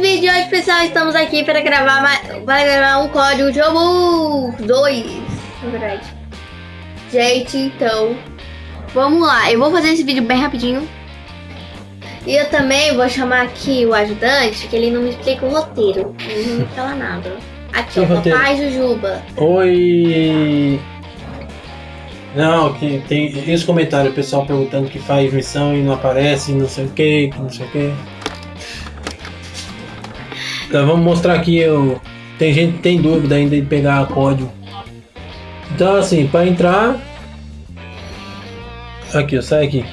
vídeo de hoje, pessoal, estamos aqui para gravar, mais, para gravar um código de Robux 2, na verdade. Gente, então, vamos lá. Eu vou fazer esse vídeo bem rapidinho. E eu também vou chamar aqui o ajudante, que ele não me explica o roteiro. Ele não me fala nada. Aqui, ó, papai Jujuba. Oi! Não, que tem esse comentário, o pessoal perguntando que faz missão e não aparece, não sei o que, não sei o que. Então, vamos mostrar aqui, eu, tem gente que tem dúvida ainda de pegar código. Então assim, para entrar, aqui, ó, sai aqui.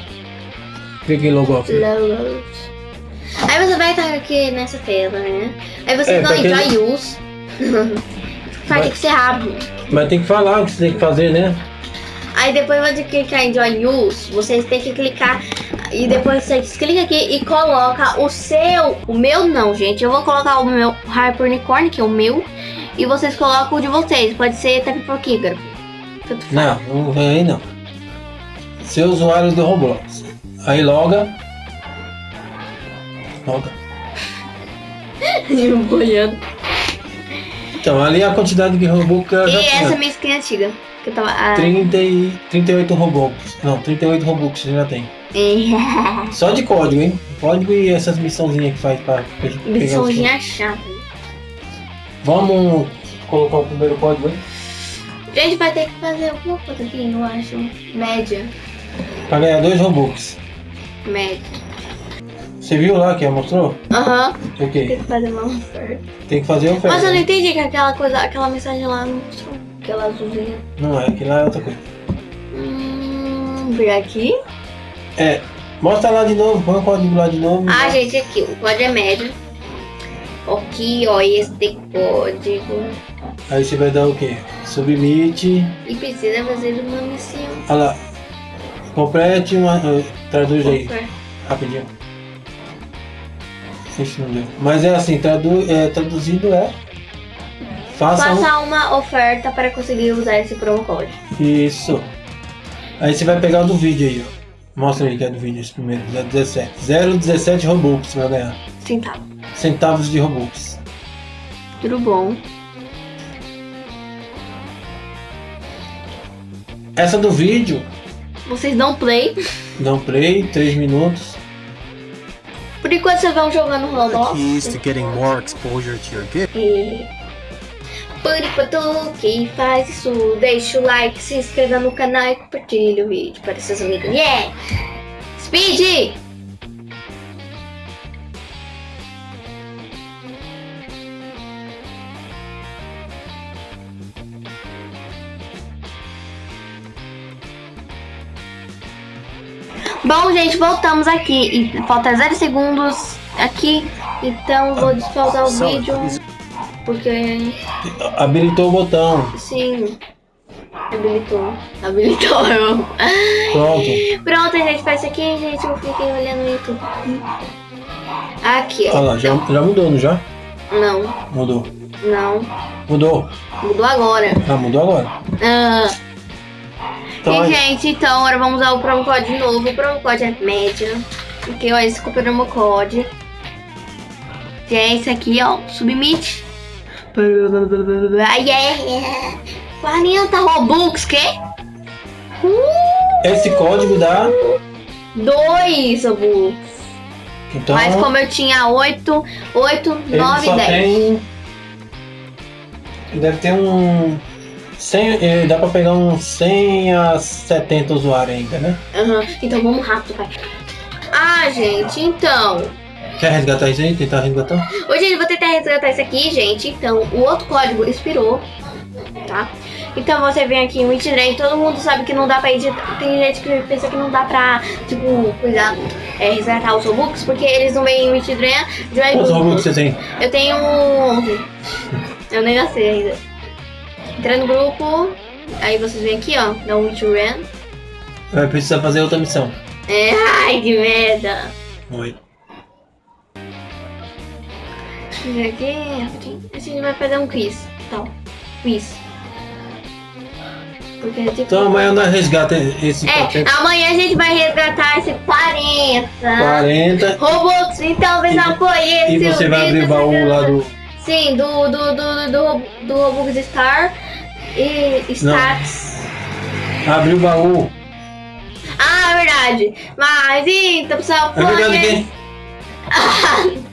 Clica em logo off. Aí você vai estar aqui nessa tela, né? Aí você é, vai entrar quem... use. vai ter que ser rápido. Mas tem que falar o que você tem que fazer, né? Aí depois vai clicar em Join Use, vocês têm que clicar e depois vocês clicam aqui e coloca o seu, o meu não, gente. Eu vou colocar o meu Hyperunicorn, que é o meu, e vocês colocam o de vocês. Pode ser até por Kicker. Não, não aí não. Seu usuário do Roblox. Aí loga. Loga. boiando. Então, ali é a quantidade de Robux que eu já E essa é minha skin antiga. Que eu tava, ah... 30 e 38 Robux. Não, 38 Robux você já tem. Só de código, hein? Código e essas missãozinhas que faz pra Missãozinha chata. Vamos colocar o primeiro código aí? Gente, vai ter que fazer alguma coisa aqui, eu acho. Média. Pra ganhar dois Robux. Média. Você viu lá que ela mostrou? Aham. Uhum. O quê? Tem que fazer uma oferta. Tem que fazer oferta. Mas eu não entendi que aquela coisa, aquela mensagem lá não mostrou. Aquela azulzinha. Não é, aquilo lá é outra coisa. Hum, ver aqui. É, mostra lá de novo, põe o código lá de novo. Ah, gente, aqui, o código é médio. Aqui, ó, este código. Aí você vai dar o quê? Submit. E precisa fazer uma missão. Olha lá. Complete uma. Uh, traduz aí. Rapidinho. Ixi, não deu. Mas é assim, tradu, é, traduzindo é. Faça, Faça um... uma oferta para conseguir usar esse promo code. Isso. Aí você vai pegar o do vídeo aí, ó. Mostra aí que é do vídeo esse primeiro, 017. 0,17 Robux vai ganhar. Centavos. Centavos de Robux. Tudo bom. Essa do vídeo. Vocês dão play. Dão play, 3 minutos. Por enquanto vocês vão jogando Roblox. Keys to getting more exposure to your gift. E... Enquanto, quem faz isso, deixa o like, se inscreva no canal e compartilha o vídeo para seus amigos. Yeah! Speed! Bom, gente, voltamos aqui. E falta 0 segundos aqui. Então, vou despausar o vídeo. Porque. Habilitou o botão. Sim. Habilitou. Habilitou. Pronto. Pronto, a gente faz isso aqui, gente. Eu fiquei olhando no YouTube. Aqui, ó. Olha lá, já, já mudou, não já? Não. Mudou. Não. Mudou. Mudou agora. Ah, mudou agora. Ah. Então, e, gente, então agora vamos usar o promo code de novo. O promo code é média. Porque, ó, esse é o promo code. Que é esse aqui, ó. Submit. Ai, é. 40 Robux, que? Uh, Esse código dá... 2 Robux. Então, Mas como eu tinha 8, 8, 9, 10. Tem... Deve ter um... 100, dá pra pegar uns 100 a 70 usuários ainda, né? Uhum. Então vamos rápido, pai. Ah, gente, então... Quer resgatar isso aí? Tentar resgatar? Hoje eu vou tentar resgatar isso aqui, gente. Então, o outro código expirou, tá? Então você vem aqui em Witchdrain, todo mundo sabe que não dá pra editar. Tem gente que pensa que não dá pra, tipo, cuidar, é, resgatar os Robux, porque eles não vêm em Witchdrain. Quantos Robux você tem? Eu tenho 11. Eu nem nasci ainda. Entra no grupo, aí vocês vêm aqui, ó, da Witchdrain. Vai precisar fazer outra missão. É, ai, que merda. Oi aqui rapidinho. A gente vai fazer um quiz. Tal. Quiz. Porque, tipo, Então amanhã nós resgata esse é, 400, amanhã a gente vai resgatar esse 40. 40 Robux, então E- apoie esse e você vai abrir o baú lá do. Sim, do, do, do, do, do Robux Star e Stats. Abrir o baú. Ah, é verdade. Mas então, pessoal, É verdade apoie.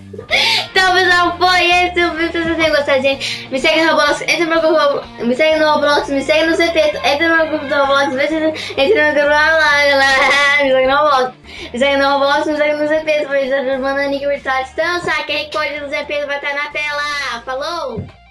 Então, pessoal, foi esse o vídeo. Se vocês têm gostado, gente, me segue no Roblox, entra no meu grupo, me segue no Roblox, me segue no CT, entra no meu grupo do Roblox, entra no grupo lá, lá, lá, me segue no Roblox, me segue no Roblox, me segue no CT, isso, manda nick virtual. Sabe, quem código do ZP vai estar na tela. Falou!